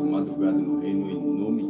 nossa madrugada no reino em nome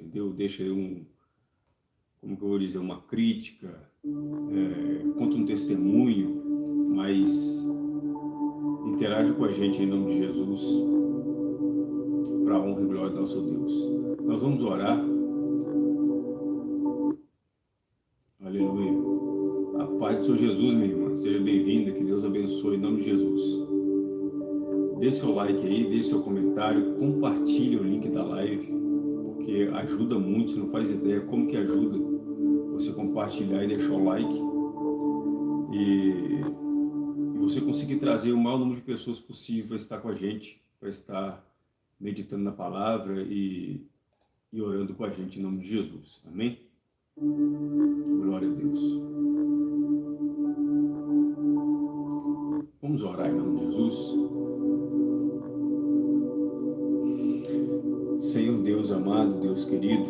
entendeu? Deixa um, como que eu vou dizer, uma crítica, é, conta um testemunho, mas interaja com a gente em nome de Jesus, para a honra e glória do nosso Deus. Nós vamos orar do Senhor Jesus, minha irmã. Seja bem-vinda, que Deus abençoe em nome de Jesus. Dê seu like aí, dê seu comentário, compartilhe o link da live, porque ajuda muito, você não faz ideia como que ajuda você compartilhar e deixar o like. E, e você conseguir trazer o maior número de pessoas possível para estar com a gente, para estar meditando na palavra e, e orando com a gente em nome de Jesus. Amém? Glória a Deus. Vamos orar em nome de Jesus. Amado, Deus querido,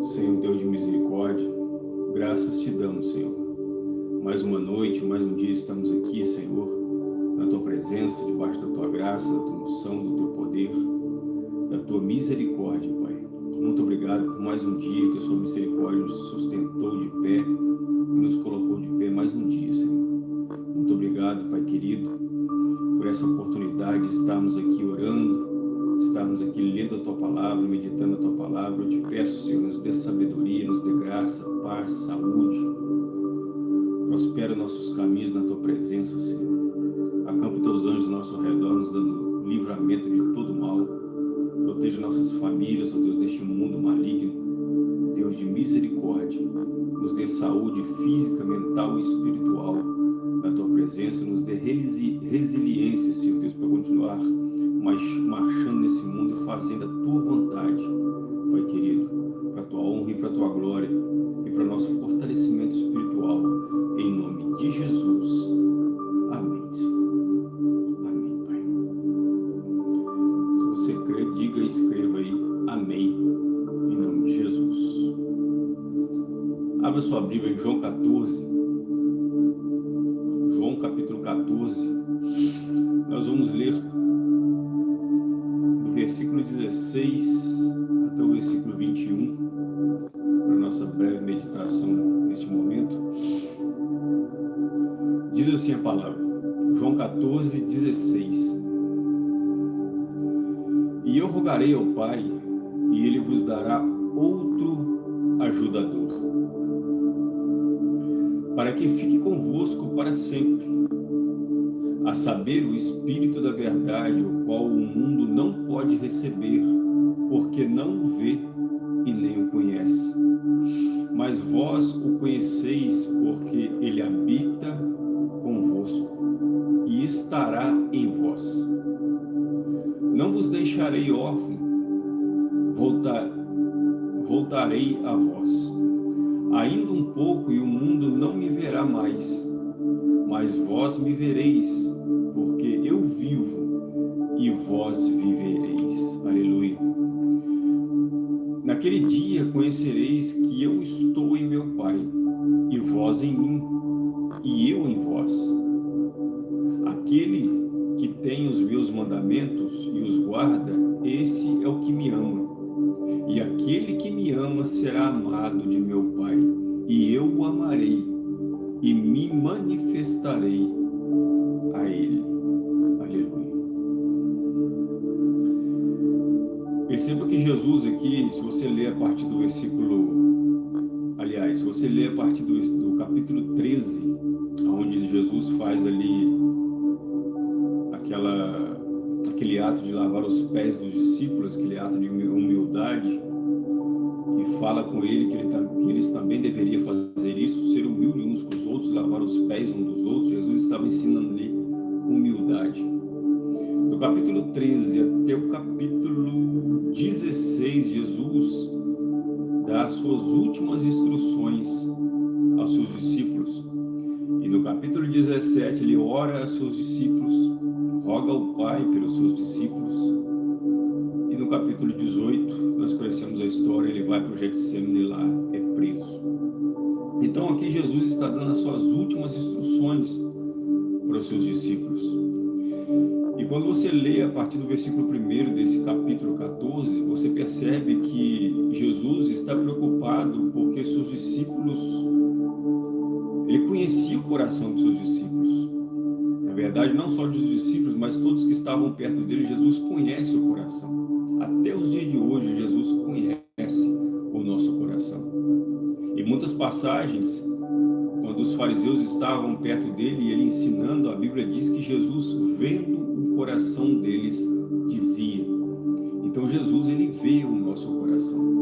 Senhor Deus de misericórdia, graças te damos, Senhor. Mais uma noite, mais um dia estamos aqui, Senhor, na Tua presença, debaixo da Tua graça, da Tua unção, do Teu poder, da Tua misericórdia, Pai. Muito obrigado por mais um dia que a Sua misericórdia nos sustentou de pé e nos colocou de pé mais um dia, Senhor. Muito obrigado, Pai querido, por essa oportunidade de estarmos aqui orando, estarmos aqui lendo a Tua Palavra, meditando a Tua Palavra. Eu te peço, Senhor, nos dê sabedoria, nos dê graça, paz, saúde. Prospera nossos caminhos na Tua presença, Senhor. Acampa Teus anjos ao nosso redor, nos dando livramento de todo mal. Proteja nossas famílias, ó Deus, deste mundo maligno. Deus de misericórdia, nos dê saúde física, mental e espiritual na Tua presença, nos dê resiliência, Senhor Deus, para continuar marchando nesse mundo e fazendo a Tua vontade, Pai querido, para a Tua honra e para a Tua glória e para o nosso fortalecimento espiritual, em nome de Jesus. Amém, Senhor. Amém, Pai. Se você crê, diga e escreva aí, Amém, em nome de Jesus. Abra sua Bíblia em João 14, 14, 16. E eu rogarei ao Pai, e Ele vos dará outro ajudador, para que fique convosco para sempre, a saber o Espírito da verdade, o qual o mundo não pode receber, porque não o vê e nem o conhece. Mas vós o conheceis, porque ele habita estará em vós. Não vos deixarei órfão, voltar, voltarei a vós. Ainda um pouco e o mundo não me verá mais, mas vós me vereis, porque eu vivo e vós vivereis. Aleluia. Naquele dia conhecereis que eu estou em meu Pai, e vós em mim, e eu meus mandamentos e os guarda, esse é o que me ama. E aquele que me ama será amado de meu Pai, e eu o amarei e me manifestarei a ele. Aleluia. Perceba que Jesus aqui, se você ler a partir do versículo, aliás, se você ler a partir do, do capítulo 13, onde Jesus faz ali aquela, aquele ato de lavar os pés dos discípulos, aquele ato de humildade, e fala com ele que, ele que eles também deveriam fazer isso, ser humilde uns com os outros, lavar os pés uns dos outros. Jesus estava ensinando ali humildade. Do capítulo 13 até o capítulo 16, Jesus dá as suas últimas instruções aos seus discípulos. E no capítulo 17, ele ora a seus discípulos, roga ao Pai pelos seus discípulos. E no capítulo 18, nós conhecemos a história, ele vai para o Getsemane e lá é preso. Então aqui Jesus está dando as suas últimas instruções para os seus discípulos. E quando você lê a partir do versículo 1 desse capítulo 14, você percebe que Jesus está preocupado porque seus discípulos, ele conhecia o coração dos seus discípulos. Na verdade, não só dos discípulos, mas todos que estavam perto dele, Jesus conhece o coração. Até os dias de hoje, Jesus conhece o nosso coração. E muitas passagens, quando os fariseus estavam perto dele e ele ensinando, a Bíblia diz que Jesus, vendo o coração deles, dizia. Então Jesus, ele vê o nosso coração.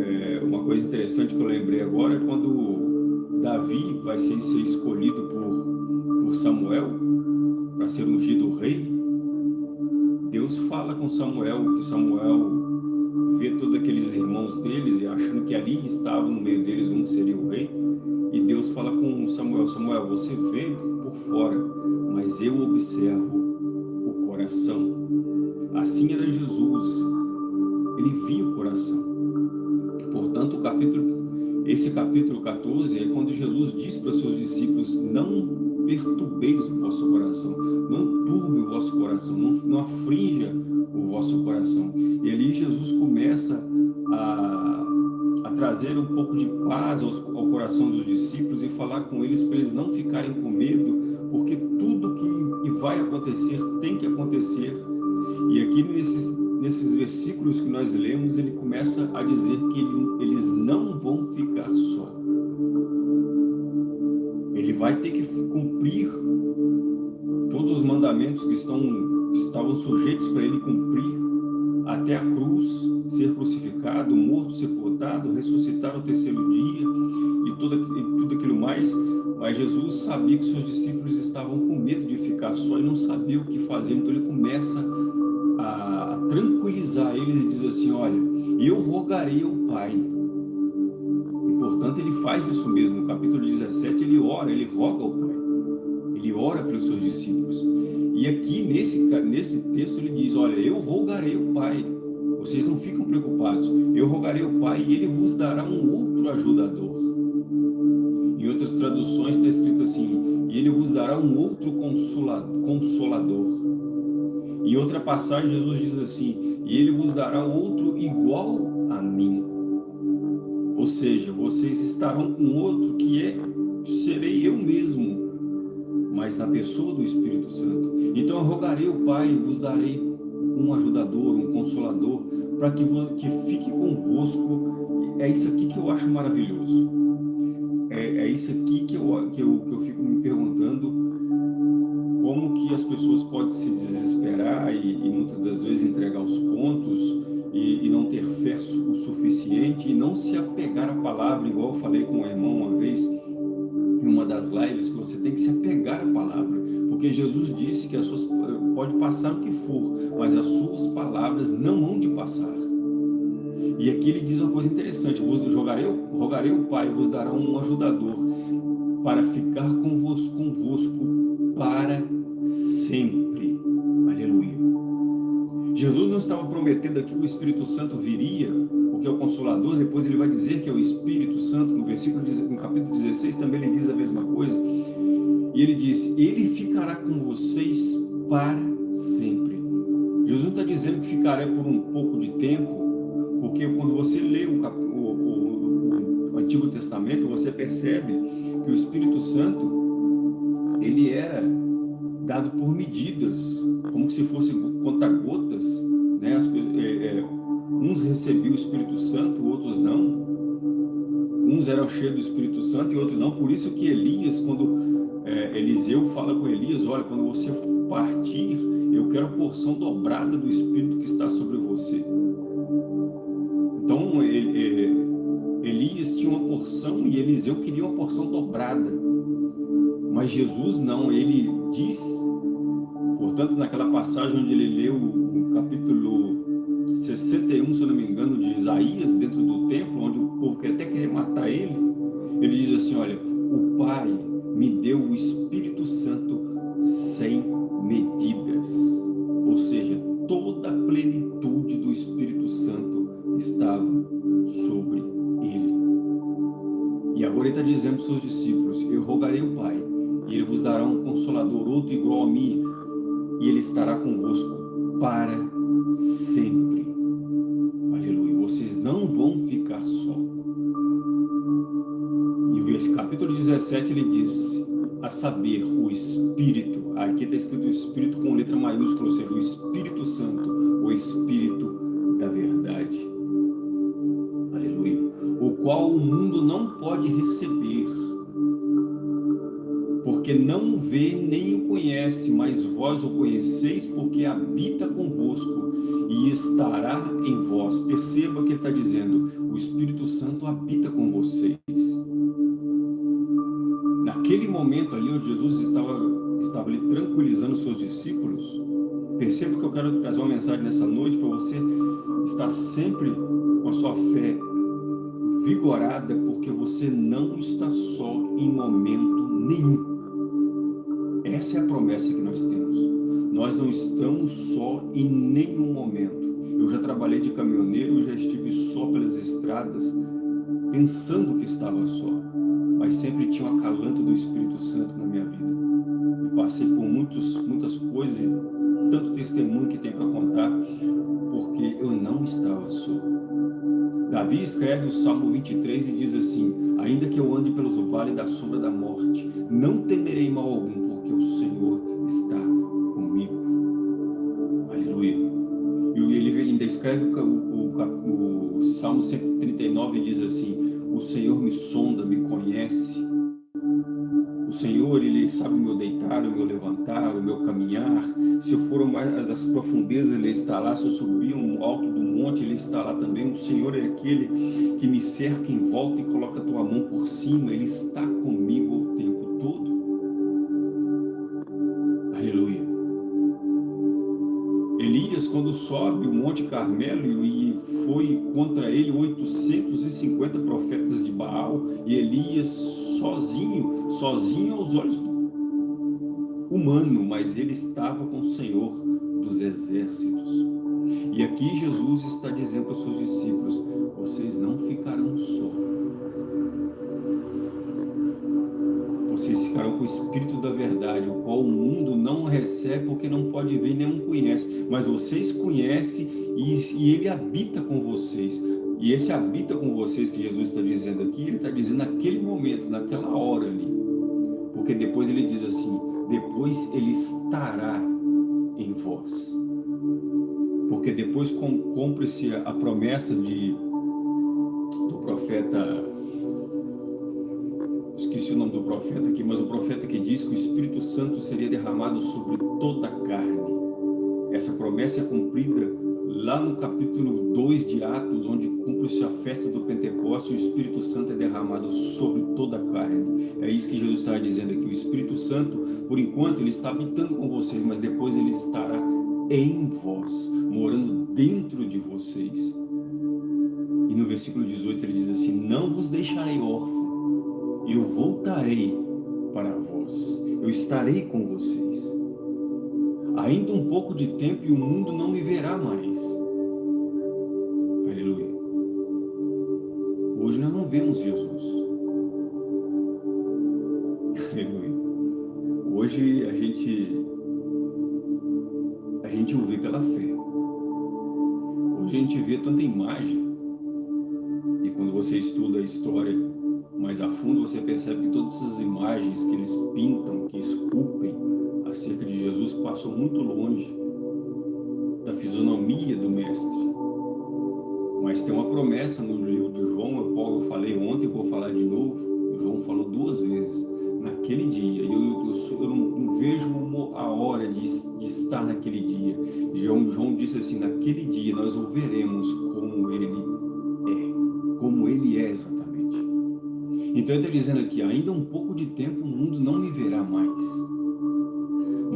É, uma coisa interessante que eu lembrei agora é quando Davi vai ser, ser escolhido por Samuel para ser ungido rei, Deus fala com Samuel, que Samuel vê todos aqueles irmãos deles e achando que ali estava no meio deles um que seria o rei, e Deus fala com Samuel, Samuel, você vê por fora, mas eu observo o coração. Assim era Jesus, ele via o coração. Portanto, o capítulo, esse capítulo 14 é quando Jesus diz para os seus discípulos, não perturbeis o vosso coração, não turbe o vosso coração, não, não afrinja o vosso coração. E ali Jesus começa a, a trazer um pouco de paz aos, ao coração dos discípulos e falar com eles para eles não ficarem com medo, porque tudo que, vai acontecer tem que acontecer. E aqui nesses, nesses versículos que nós lemos, ele começa a dizer que ele, eles não vão ficar só. Ele vai ter que cumprir todos os mandamentos que, estão, estavam sujeitos para ele cumprir até a cruz, ser crucificado, morto, sepultado, ressuscitar no terceiro dia e tudo, e tudo aquilo mais. Mas Jesus sabia que seus discípulos estavam com medo de ficar só e não sabia o que fazer. Então ele começa a, tranquilizar eles e diz assim, olha, eu rogarei ao Pai Portanto, ele faz isso mesmo. No capítulo 17, ele ora, ele roga ao Pai. Ele ora pelos seus discípulos. E aqui, nesse, nesse texto, ele diz, olha, eu rogarei ao Pai. Vocês não ficam preocupados. Eu rogarei ao Pai e ele vos dará um outro ajudador. Em outras traduções está escrito assim, e ele vos dará um outro consolador. Em outra passagem, Jesus diz assim, e ele vos dará outro igual a mim. Ou seja, vocês estarão com outro que é, serei eu mesmo, mas na pessoa do Espírito Santo. Então eu rogarei o Pai vos darei um ajudador, um consolador, para que, que fique convosco. É isso aqui que eu acho maravilhoso. É, é isso aqui que eu, que, eu, que eu fico me perguntando como que as pessoas podem se desesperar e, e muitas das vezes entregar os pontos e, e, não ter fé o suficiente e não se apegar à palavra, igual eu falei com o irmão uma vez, em uma das lives, que você tem que se apegar à palavra, porque Jesus disse que as suas, pode passar o que for, mas as suas palavras não hão de passar. E aqui ele diz uma coisa interessante, vos jogarei, rogarei o Pai, vos dará um ajudador para ficar convosco, convosco para sempre. Aleluia. Jesus não estava prometendo aqui que o Espírito Santo viria, porque é o Consolador, depois ele vai dizer que é o Espírito Santo, no versículo, no capítulo 16 também ele diz a mesma coisa, e ele diz, ele ficará com vocês para sempre. Jesus não está dizendo que ficará por um pouco de tempo, porque quando você lê o, o, o, o Antigo Testamento, você percebe que o Espírito Santo, ele era dado por medidas, como se fosse conta-gotas, né? É, é, uns recebiam o Espírito Santo, outros não. Uns eram cheios do Espírito Santo e outros não. Por isso que Elias, quando é, Eliseu fala com Elias, olha, quando você partir, eu quero a porção dobrada do Espírito que está sobre você. Então, ele, é, Elias tinha uma porção e Eliseu queria uma porção dobrada. Mas Jesus não, ele diz, portanto, naquela passagem onde ele leu o capítulo 61, se eu não me engano, de Isaías, dentro do templo, onde o povo quer até querer matar ele, ele diz assim, olha, o Pai me deu o Espírito os seus discípulos, eu rogarei o Pai, e ele vos dará um consolador, outro igual a mim, e ele estará convosco para sempre. Aleluia. Vocês não vão ficar só. E o capítulo 17 ele diz, a saber, o Espírito, aqui está escrito o Espírito com letra maiúscula, ou seja, o Espírito Santo, o Espírito qual o mundo não pode receber, porque não vê nem o conhece, mas vós o conheceis porque habita convosco e estará em vós. Perceba que ele está dizendo, o Espírito Santo habita com vocês. Naquele momento ali onde Jesus estava, estava ali tranquilizando os seus discípulos, perceba que eu quero trazer uma mensagem nessa noite para você estar sempre com a sua fé vigorada, porque você não está só em momento nenhum. Essa é a promessa que nós temos. Nós não estamos só em nenhum momento. Eu já trabalhei de caminhoneiro, eu já estive só pelas estradas, pensando que estava só. Mas sempre tinha o acalanto do Espírito Santo na minha vida. E passei por muitos, muitas coisas, tanto testemunho que tem para contar, eu não estava só. Davi escreve o Salmo 23 e diz assim, ainda que eu ande pelo vale da sombra da morte, não temerei mal algum, porque o Senhor está comigo. Aleluia. E ele ainda escreve o, o, o Salmo 139 e diz assim, o Senhor me sonda, me conhece. Senhor, Ele sabe o meu deitar, o meu levantar, o meu caminhar. Se eu for mais das profundezas, Ele está lá. Se eu subir um alto do monte, Ele está lá também. O Senhor é aquele que me cerca em volta e coloca a tua mão por cima. Ele está comigo o tempo todo. Elias, quando sobe o Monte Carmelo e foi contra ele 850 profetas de Baal, e Elias sozinho, sozinho aos olhos humano, mas ele estava com o Senhor dos exércitos. E aqui Jesus está dizendo para os seus discípulos, vocês não ficarão só. vocês ficarão com o Espírito da verdade, o qual o mundo não recebe porque não pode ver nem conhece, mas vocês conhecem e, e ele habita com vocês. E esse habita com vocês que Jesus está dizendo aqui, ele está dizendo naquele momento, naquela hora ali. Porque depois ele diz assim, depois ele estará em vós. Porque depois cumpre-se a promessa de, do profeta esqueci o nome do profeta aqui, mas o profeta que diz que o Espírito Santo seria derramado sobre toda a carne. Essa promessa é cumprida lá no capítulo 2 de Atos, onde cumpre-se a festa do Pentecostes, o Espírito Santo é derramado sobre toda a carne. É isso que Jesus está dizendo aqui. O Espírito Santo, por enquanto, ele está habitando com vocês, mas depois ele estará em vós, morando dentro de vocês. E no versículo 18 ele diz assim, não vos deixarei órfãos, eu voltarei para vós, eu estarei com vocês. Ainda um pouco de tempo e o mundo não me verá mais. Aleluia. Hoje nós não vemos Jesus. Aleluia. Hoje a gente gente o vê pela fé. Hoje a gente vê tanta imagem, e quando você estuda a história mais a fundo, você percebe que todas essas imagens que eles pintam, que esculpem acerca de Jesus, passam muito longe da fisionomia do Mestre. Mas tem uma promessa no livro de João, a qual eu falei ontem, vou falar de novo, João falou duas vezes, naquele dia, eu, eu, eu não, vejo a hora de, de estar naquele dia. João, João disse assim, naquele dia nós o veremos como ele é, como ele é exatamente. Então ele está dizendo aqui, ainda um pouco de tempo o mundo não me verá mais,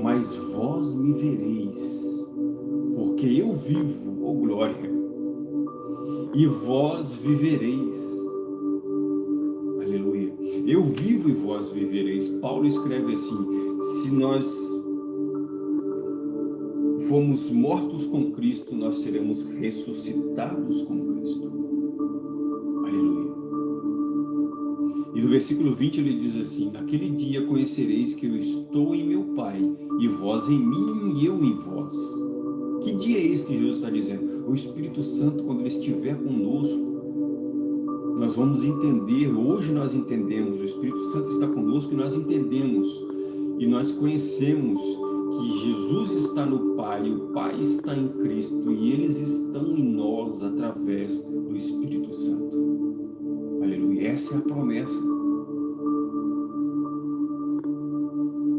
mas vós me vereis, porque eu vivo, oh glória, e vós vivereis. Aleluia. Eu vivo e vós vivereis. Paulo escreve assim, se nós fomos mortos com Cristo, nós seremos ressuscitados com Cristo. E no versículo 20 ele diz assim, Naquele dia conhecereis que eu estou em meu Pai, e vós em mim e eu em vós. Que dia é esse que Jesus está dizendo? O Espírito Santo, quando ele estiver conosco, nós vamos entender, hoje nós entendemos, o Espírito Santo está conosco e nós entendemos, e nós conhecemos que Jesus está no Pai, o Pai está em Cristo, e eles estão em nós através do Espírito Santo. Essa é a promessa.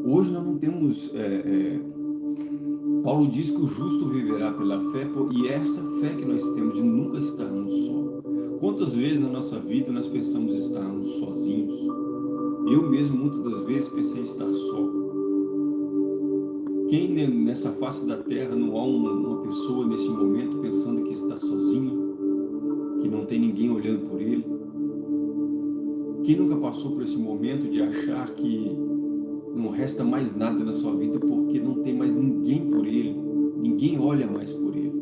Hoje nós não temos... É, é, Paulo diz que o justo viverá pela fé, e é essa fé que nós temos de nunca estarmos só. Quantas vezes na nossa vida nós pensamos estarmos sozinhos? Eu mesmo muitas das vezes pensei estar só. Quem nessa face da terra não há uma, uma pessoa nesse momento pensando que está sozinho, que não tem ninguém olhando por ele? Quem nunca passou por esse momento de achar que não resta mais nada na sua vida porque não tem mais ninguém por ele, ninguém olha mais por ele.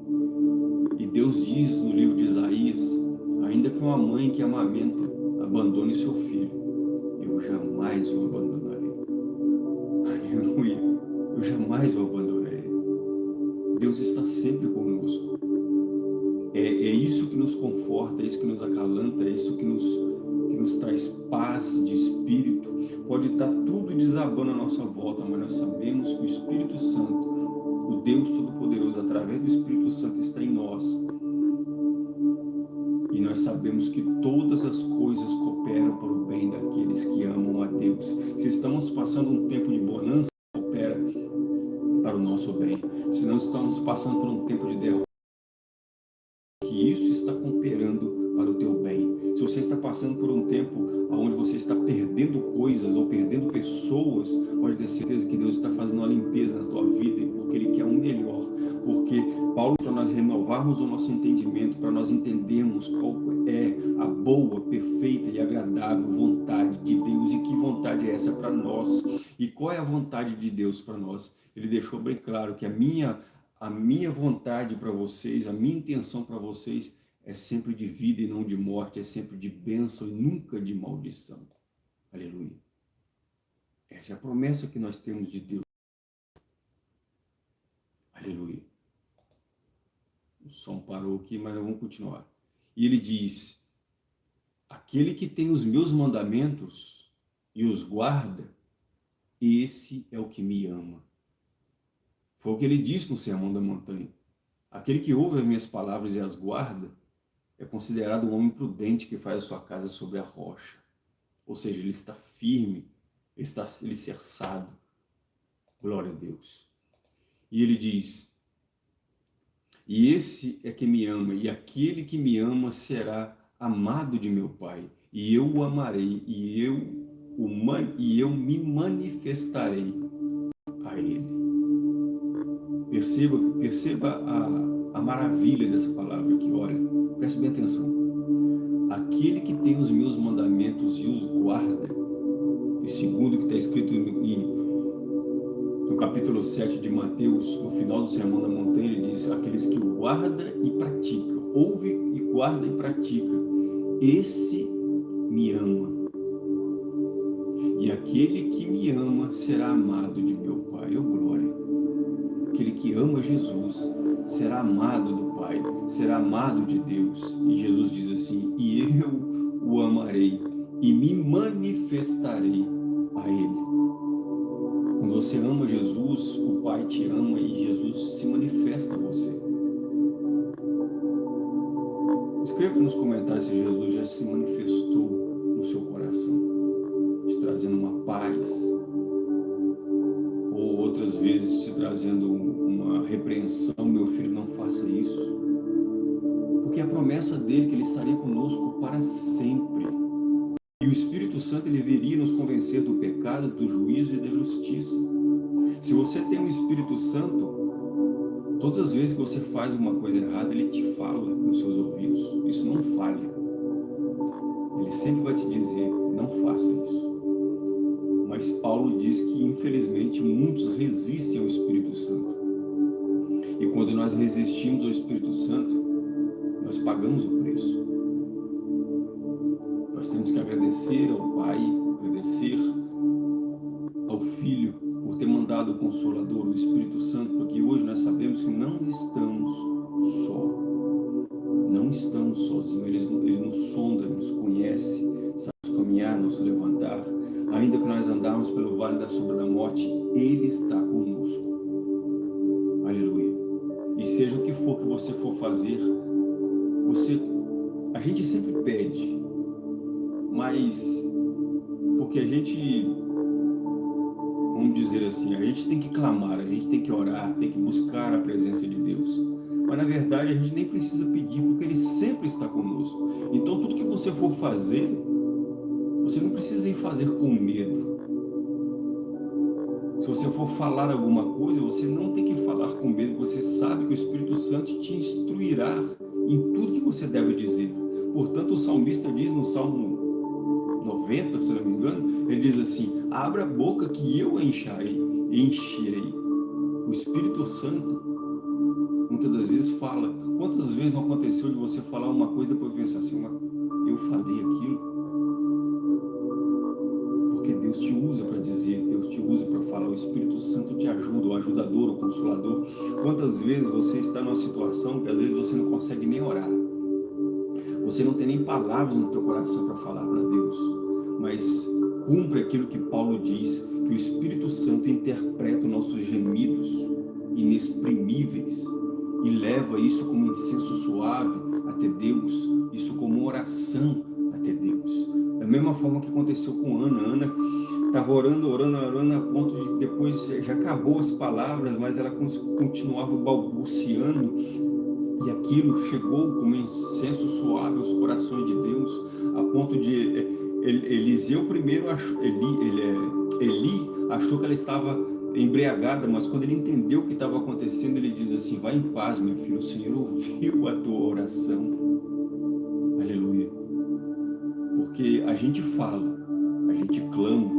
E Deus diz no livro de Isaías, ainda que uma mãe que amamenta abandone seu filho, eu jamais o abandonarei. Aleluia, eu jamais o abandonarei. Deus está sempre conosco. É, é isso que nos conforta, é isso que nos acalanta, é isso que nos nos traz paz de espírito. Pode estar tudo desabando à nossa volta, mas nós sabemos que o Espírito Santo, o Deus Todo-Poderoso, através do Espírito Santo, está em nós. E nós sabemos que todas as coisas cooperam para o bem daqueles que amam a Deus. Se estamos passando um tempo de bonança, coopera para o nosso bem. Se não estamos passando por um tempo de derrota, que isso está cooperando você está passando por um tempo onde você está perdendo coisas ou perdendo pessoas, pode ter certeza que Deus está fazendo uma limpeza na tua vida, porque Ele quer um melhor. Porque Paulo, para nós renovarmos o nosso entendimento, para nós entendermos qual é a boa, perfeita e agradável vontade de Deus e que vontade é essa para nós. E qual é a vontade de Deus para nós? Ele deixou bem claro que a minha, a minha vontade para vocês, a minha intenção para vocês é sempre de vida e não de morte, é sempre de bênção e nunca de maldição. Aleluia. Essa é a promessa que nós temos de Deus. Aleluia. O som parou aqui, mas vamos continuar. E ele diz, aquele que tem os meus mandamentos e os guarda, esse é o que me ama. Foi o que ele disse no Sermão da Montanha. Aquele que ouve as minhas palavras e as guarda, é considerado um homem prudente que faz a sua casa sobre a rocha. Ou seja, ele está firme, ele está alicerçado. Glória a Deus. E ele diz, e esse é que me ama, e aquele que me ama será amado de meu Pai, e eu o amarei, e eu, o man, e eu me manifestarei a ele. Perceba, perceba a, a maravilha dessa palavra aqui, olha. Preste bem atenção. Aquele que tem os meus mandamentos e os guarda, e segundo que está escrito em, no capítulo 7 de Mateus, no final do Sermão da Montanha, ele diz, aqueles que guarda e pratica, ouve e guarda e pratica, esse me ama. E aquele que me ama será amado de meu Pai, oh glória. aquele que ama Jesus será amado do Pai, será amado de Deus. E Jesus diz assim, e eu o amarei e me manifestarei a Ele. Quando você ama Jesus, o Pai te ama e Jesus se manifesta a você. Escreva nos comentários se Jesus já se manifestou no seu coração, te trazendo uma paz, vezes te trazendo uma repreensão, meu filho, não faça isso. Porque a promessa dele é que ele estaria conosco para sempre. E o Espírito Santo ele viria nos convencer do pecado, do juízo e da justiça. Se você tem o Espírito Santo, Todas as vezes que você faz uma coisa errada, ele te fala nos seus ouvidos. Isso não falha. Ele sempre vai te dizer, não faça isso. Mas Paulo diz que, infelizmente, muitos resistem ao Espírito Santo. E quando nós resistimos ao Espírito Santo, nós pagamos o preço. Nós temos que agradecer ao Pai, agradecer ao Filho, ter mandado o Consolador, o Espírito Santo, porque hoje nós sabemos que não estamos só. Não estamos sozinhos. Ele, ele nos sonda, nos conhece, sabe caminhar, nos levantar. Ainda que nós andarmos pelo vale da sombra da morte, Ele está conosco. Aleluia. E seja o que for que você for fazer, você, a gente sempre pede, mas porque a gente vamos dizer assim, a gente tem que clamar, a gente tem que orar, tem que buscar a presença de Deus. Mas na verdade a gente nem precisa pedir, porque Ele sempre está conosco. Então tudo que você for fazer, você não precisa ir fazer com medo. Se você for falar alguma coisa, você não tem que falar com medo, você sabe que o Espírito Santo te instruirá em tudo que você deve dizer. Portanto, o salmista diz no Salmo 90, se não me engano, ele diz assim, abra a boca que eu encherei, encherei. O Espírito Santo, muitas das vezes, fala. Quantas vezes não aconteceu de você falar uma coisa e depois pensar assim, eu falei aquilo? Porque Deus te usa para dizer, Deus te usa para falar, o Espírito Santo te ajuda, o ajudador, o consolador. Quantas vezes você está numa situação que às vezes você não consegue nem orar. Você não tem nem palavras no teu coração para falar para Deus, mas cumpre aquilo que Paulo diz, que o Espírito Santo interpreta os nossos gemidos inexprimíveis e leva isso como incenso suave até Deus, isso como oração até Deus. Da mesma forma que aconteceu com Ana. Ana estava orando, orando, orando, a ponto de depois já acabou as palavras, mas ela continuava balbuciando e aquilo chegou como incenso suave aos corações de Deus, a ponto de eh, Eliseu primeiro achou, Eli, ele, é, Eli achou que ela estava embriagada, mas quando ele entendeu o que estava acontecendo, ele diz assim, vai em paz, meu filho, o Senhor ouviu a tua oração. Aleluia. Porque a gente fala, a gente clama,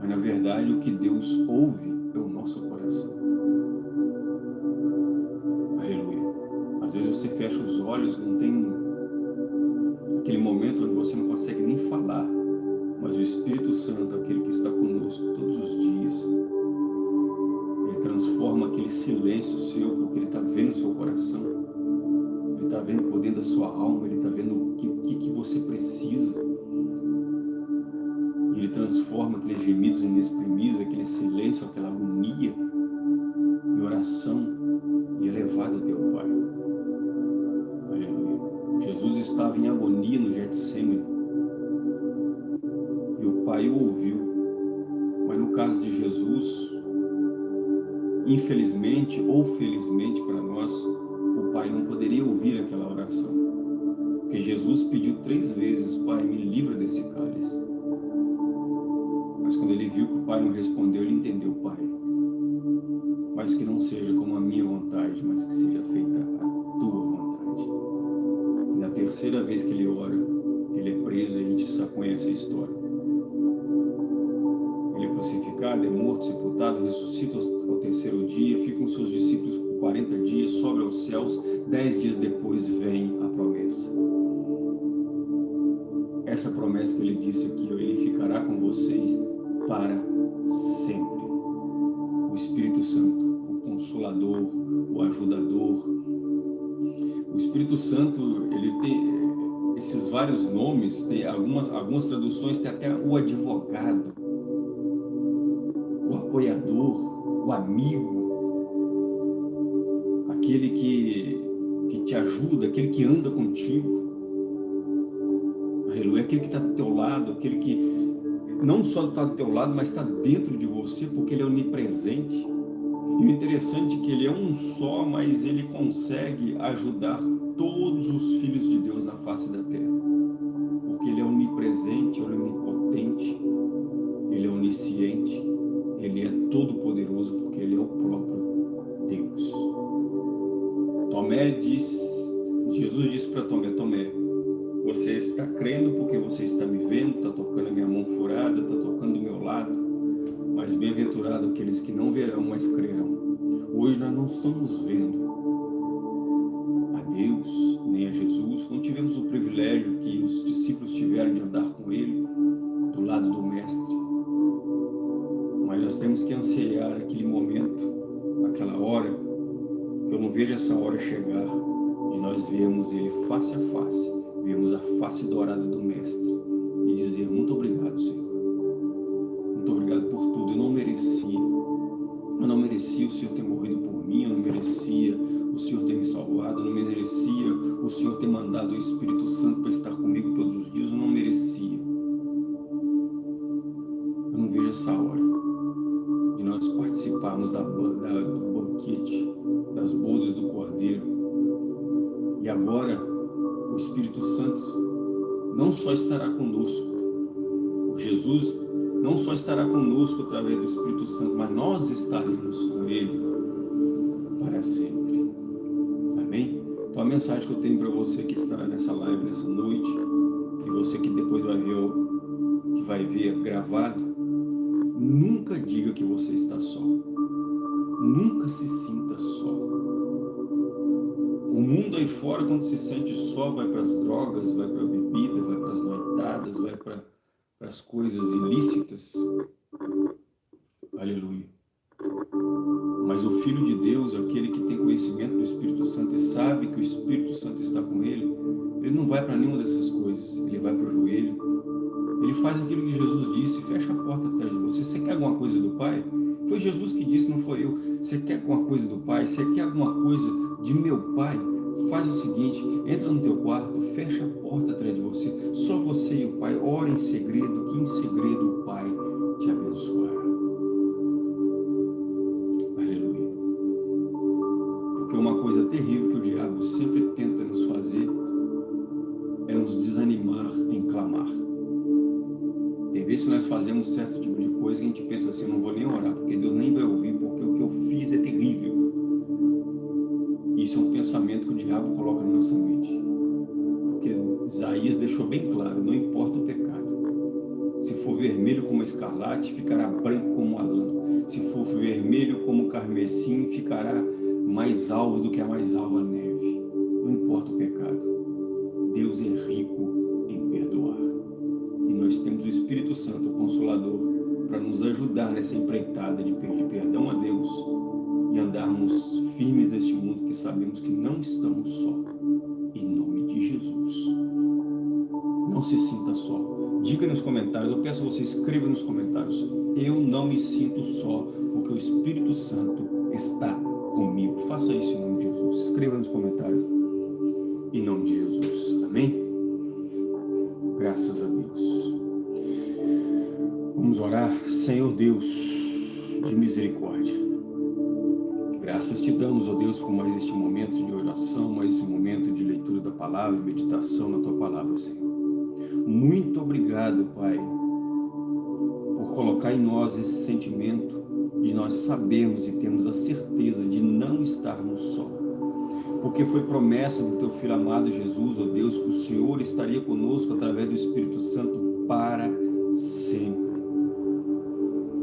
mas na verdade o que Deus ouve é o nosso coração. Às vezes você fecha os olhos, não tem aquele momento onde você não consegue nem falar, mas o Espírito Santo, aquele que está conosco todos os dias, ele transforma aquele silêncio seu, porque ele está vendo o seu coração, está vendo por dentro da sua alma, ele está vendo o que, que, que você precisa. E ele transforma aqueles gemidos inexprimidos, aquele silêncio, aquela agonia, em oração e elevado a teu Pai. Jesus estava em agonia no Getsemane. E o Pai o ouviu. Mas no caso de Jesus, infelizmente ou felizmente para nós, o Pai não poderia ouvir aquela oração. Porque Jesus pediu três vezes, Pai, me livra desse cálice. Mas quando ele viu que o Pai não respondeu, ele entendeu, Pai. Mas que não seja como a minha vontade, mas que seja feita a tua vontade terceira vez que ele ora, ele é preso e a gente só conhece a história. Ele é crucificado, é morto, sepultado, ressuscita ao terceiro dia, fica com seus discípulos 40 dias, sobe aos céus, dez dias depois vem a promessa. Essa promessa que ele disse aqui, ele ficará com vocês para sempre. o Espírito Santo, o Consolador, o Ajudador. O Espírito Santo, ele tem esses vários nomes, tem algumas, algumas traduções tem até o advogado, o apoiador, o amigo, aquele que, que te ajuda, aquele que anda contigo. Aleluia, aquele que está do teu lado, aquele que não só está do teu lado, mas está dentro de você, porque ele é onipresente. E o interessante é que ele é um só, mas ele consegue ajudar todos os filhos de Deus na face da terra. Porque ele é onipresente, onipotente, ele é onisciente, ele é todo poderoso, porque ele é o próprio Deus. Tomé diz, Jesus disse para Tomé, Tomé, você está crendo porque você está me vendo, está tocando a minha mão furada, está tocando do meu lado, mas bem-aventurado aqueles que não verão, mas crerão. Hoje nós não estamos vendo a Deus, nem a Jesus, não tivemos o privilégio que os discípulos tiveram de andar com Ele, do lado do Mestre. Mas nós temos que anseiar aquele momento, aquela hora, eu não vejo essa hora chegar, de nós vermos Ele face a face, vermos a face dourada do Mestre e dizer muito obrigado, Senhor. Muito obrigado por tudo. Eu não merecia. Eu não merecia o Senhor ter morrido por mim, eu não merecia o Senhor ter me salvado, eu não merecia o Senhor ter mandado o Espírito Santo para estar comigo todos os dias, eu não merecia. Eu não vejo essa hora de nós participarmos da, da, do banquete, das bodas do Cordeiro. E agora o Espírito Santo não só estará conosco, Jesus não só estará conosco através do Espírito Santo, mas nós estaremos com Ele para sempre. Amém? Então a mensagem que eu tenho para você que está nessa live, nessa noite, e você que depois vai ver, que vai ver gravado, nunca diga que você está só. Nunca se sinta só. O mundo aí fora, quando se sente só, vai para as drogas, vai para a bebida, vai para as noitadas, vai para as coisas ilícitas. Aleluia. Mas o Filho de Deus, aquele que tem conhecimento do Espírito Santo e sabe que o Espírito Santo está com ele, vai para nenhuma dessas coisas. Ele vai para o joelho. Ele faz aquilo que Jesus disse, fecha a porta atrás de você. Você quer alguma coisa do Pai? Foi Jesus que disse, não foi eu. Você quer alguma coisa do Pai? Você quer alguma coisa de meu Pai? Faz o seguinte, entra no teu quarto, fecha a porta atrás de você. Só você e o Pai, ora em segredo, que em segredo o Pai te abençoará. Aleluia. Porque uma coisa terrível que o diabo sempre tenta desanimar em clamar. Tem vezes que nós fazemos certo tipo de coisa que a gente pensa assim, não vou nem orar, porque Deus nem vai ouvir, porque o que eu fiz é terrível. Isso é um pensamento que o diabo coloca na nossa mente. Porque Isaías deixou bem claro, não importa o pecado. Se for vermelho como escarlate, ficará branco como a lã. Se for vermelho como carmesim, ficará mais alvo do que a mais alva neve. Não importa o pecado. Espírito Santo, o Consolador, para nos ajudar nessa empreitada de pedir perdão a Deus e andarmos firmes neste mundo que sabemos que não estamos só. Em nome de Jesus. Não se sinta só. Diga nos comentários, eu peço você escreva nos comentários. Eu não me sinto só, porque o Espírito Santo está comigo. Faça isso em nome de Jesus. Escreva nos comentários. Em nome de Jesus. Amém? Graças a Deus. Vamos orar. Senhor Deus de misericórdia. Graças te damos, ó Deus, por mais este momento de oração, mais esse momento de leitura da palavra, meditação na tua palavra, Senhor. Muito obrigado, Pai, por colocar em nós esse sentimento de nós sabermos e termos a certeza de não estarmos só. Porque foi promessa do teu Filho amado Jesus, ó Deus, que o Senhor estaria conosco através do Espírito Santo para sempre.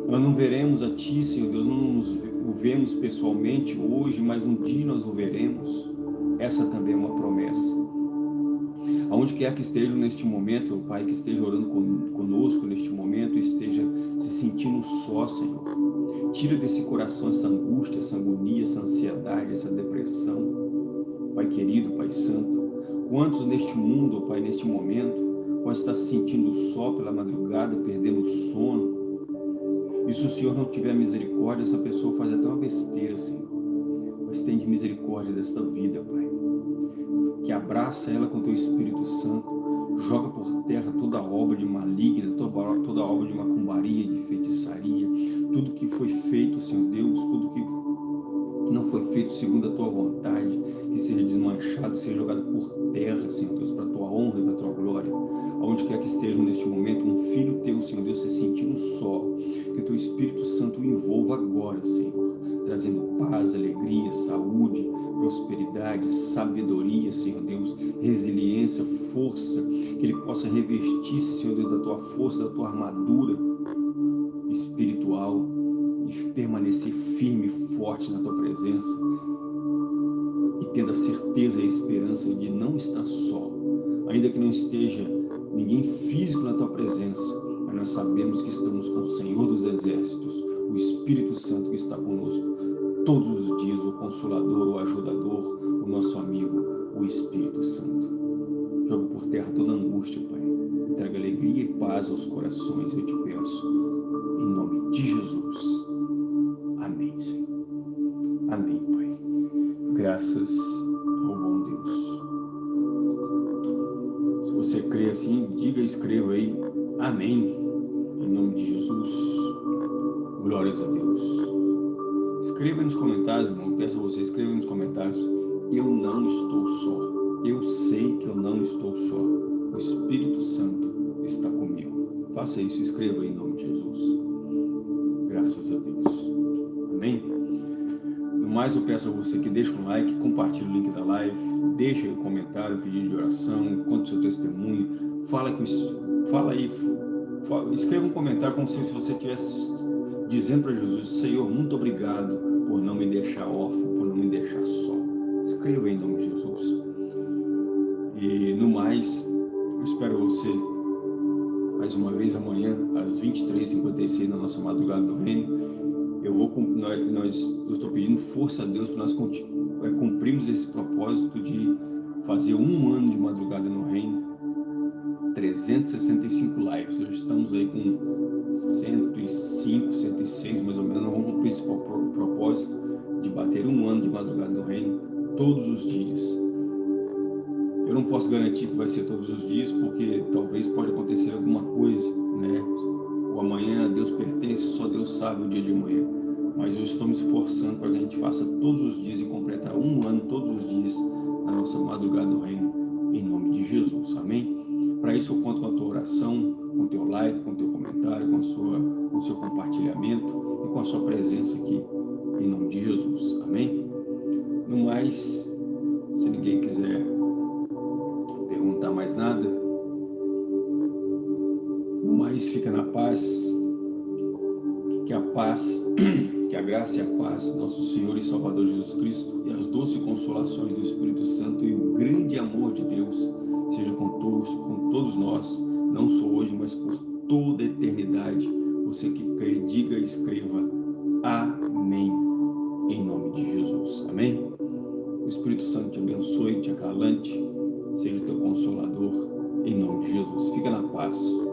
Nós não veremos a Ti, Senhor Deus, não nos o vemos pessoalmente hoje, mas um dia nós o veremos. Essa também é uma promessa. Aonde quer que estejam neste momento, Pai, que esteja orando conosco neste momento, esteja se sentindo só, Senhor. Tira desse coração essa angústia, essa agonia, essa ansiedade, essa depressão. Pai querido, Pai santo, quantos neste mundo, Pai, neste momento, pode estar se sentindo só pela madrugada, perdendo o sono. E se o Senhor não tiver misericórdia, essa pessoa faz até uma besteira, Senhor. Mas tem de misericórdia desta vida, Pai que abraça ela com teu Espírito Santo, joga por terra toda obra de maligna, toda, obra de macumbaria, de feitiçaria, tudo que foi feito, Senhor Deus, tudo que não foi feito segundo a tua vontade, que seja desmanchado, seja jogado por terra, Senhor Deus, para a tua honra e para a tua glória. Aonde quer que estejam neste momento, um filho teu, Senhor Deus, se sentindo só, que o teu Espírito Santo o envolva agora, Senhor, trazendo paz, alegria, saúde, prosperidade, sabedoria, Senhor Deus, resiliência, força, que Ele possa revestir-se, Senhor Deus, da Tua força, da Tua armadura espiritual permanecer firme e forte na Tua presença e tendo a certeza e a esperança de não estar só, ainda que não esteja ninguém físico na Tua presença, mas nós sabemos que estamos com o Senhor dos Exércitos, o Espírito Santo que está conosco, todos os dias o Consolador, o Ajudador, o nosso amigo, o Espírito Santo. Jogo por terra toda angústia, Pai. Traga alegria e paz aos corações, eu te peço. Em nome de Jesus. Escreva aí. Amém. Em nome de Jesus. Glórias a Deus. Escreva nos comentários, irmão. Peço a você, escreva nos comentários. Eu não estou só. Eu sei que eu não estou só. O Espírito Santo está comigo. Faça isso, escreva em nome de Jesus. Graças a Deus. Amém? No mais, eu peço a você que deixe um like, compartilhe o link da live, deixe um comentário, pedido de oração, conte seu testemunho, fala, com isso, fala aí, fala, escreva um comentário como se você tivesse dizendo para Jesus, Senhor, muito obrigado por não me deixar órfão, por não me deixar só. Escreva em nome de Jesus. E no mais, eu espero você mais uma vez amanhã, às 23h56, na nossa madrugada do reino. Eu vou, nós, nós, eu estou pedindo força a Deus para nós é, cumprirmos esse propósito de fazer um ano de madrugada no reino, 365 lives. Hoje estamos aí com 105, 106 mais ou menos. Nós vamos cumprir esse propósito de bater um ano de madrugada no reino todos os dias. Eu não posso garantir que vai ser todos os dias, porque talvez pode acontecer alguma coisa, né? O amanhã Deus pertence, só Deus sabe o dia de amanhã. Mas eu estou me esforçando para que a gente faça todos os dias e completar um ano todos os dias na nossa madrugada no reino, em nome de Jesus. Amém? Para isso eu conto com a tua oração, com o teu like, com o teu comentário, com, sua, com o seu compartilhamento e com a sua presença aqui, em nome de Jesus. Amém? No mais, se ninguém quiser perguntar mais nada, no mais fica na paz, que a paz, que a graça e a paz do nosso Senhor e Salvador Jesus Cristo e as doces consolações do Espírito Santo e o grande amor de Deus seja com todos, com todos nós, não só hoje, mas por toda a eternidade. Você que crê, diga e escreva Amém, em nome de Jesus. Amém? O Espírito Santo te abençoe, te acalante, seja teu consolador, em nome de Jesus. Fica na paz.